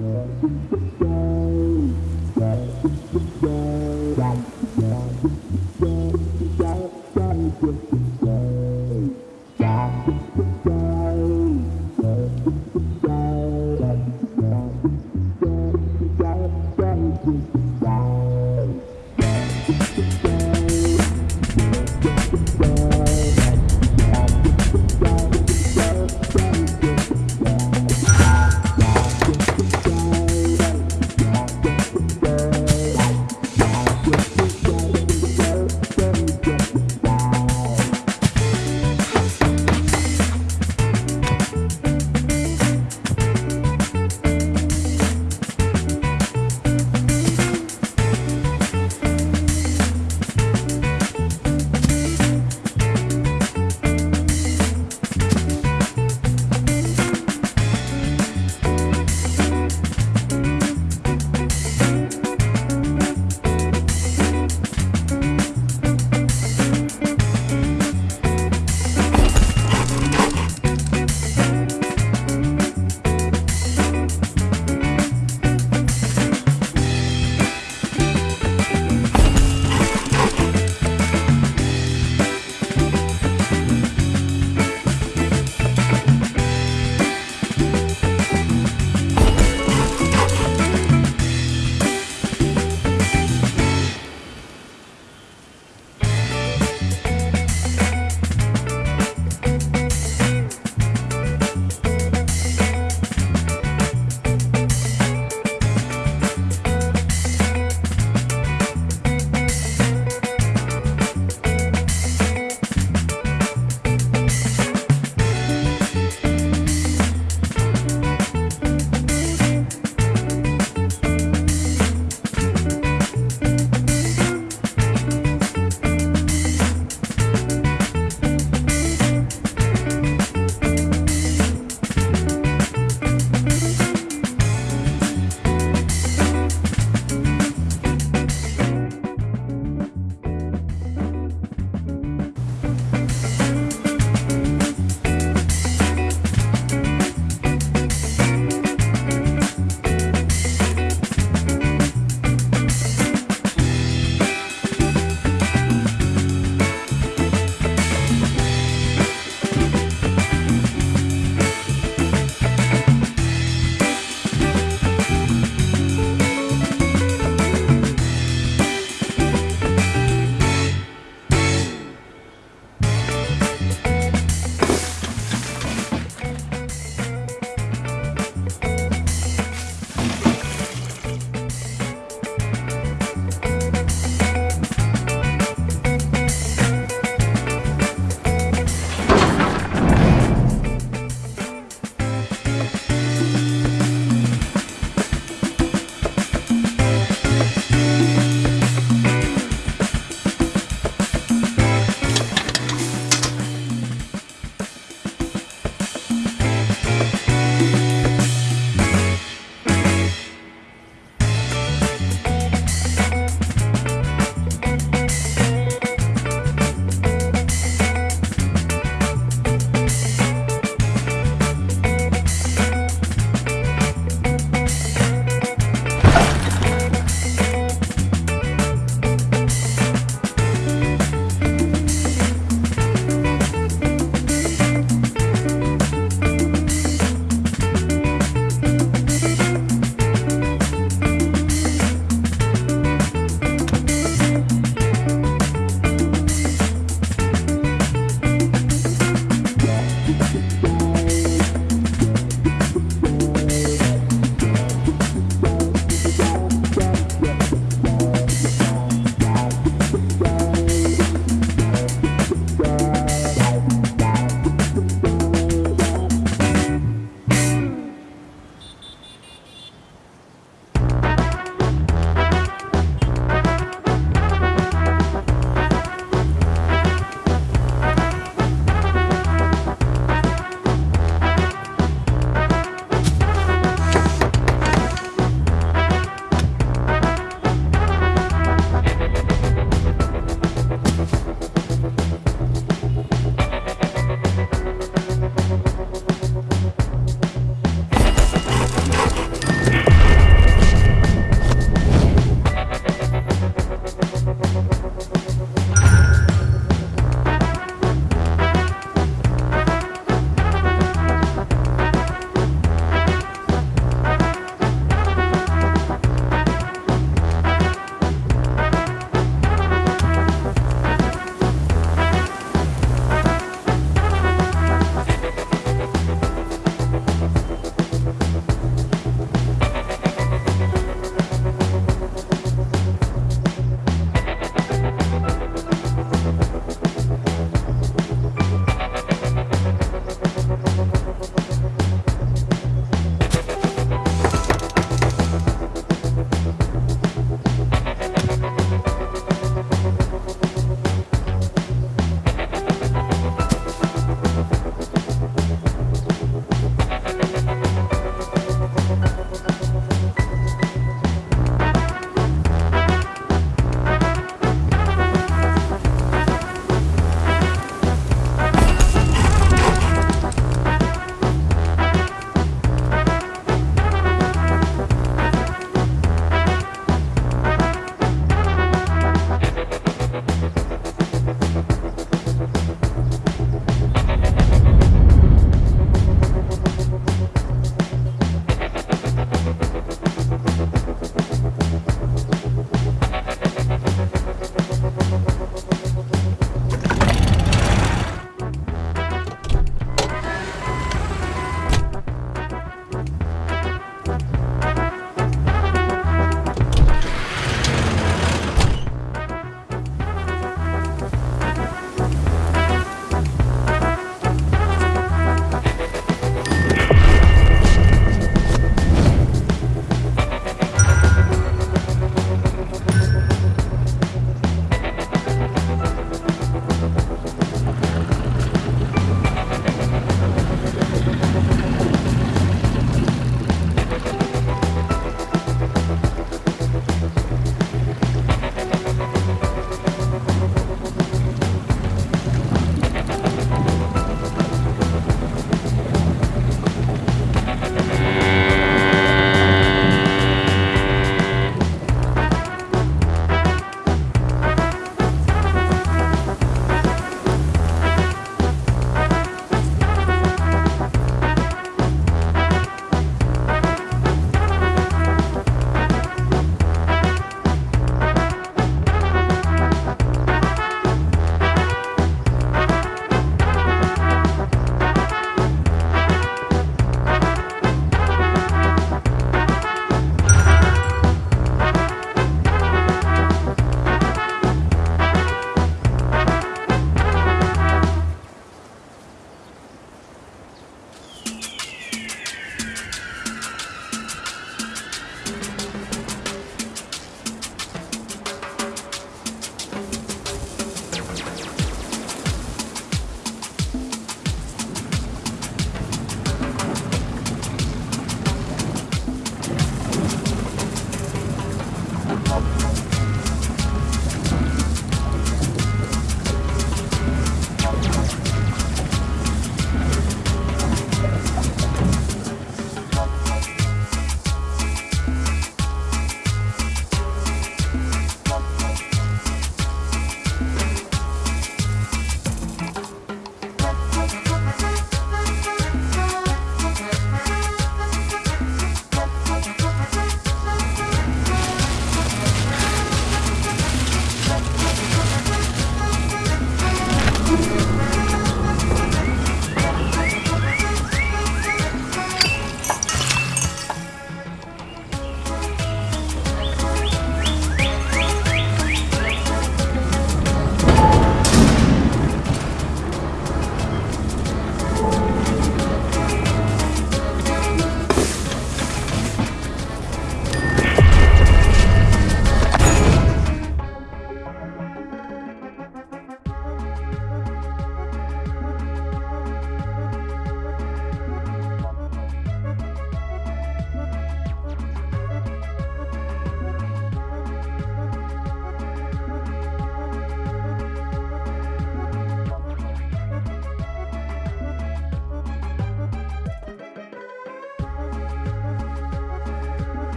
Yeah.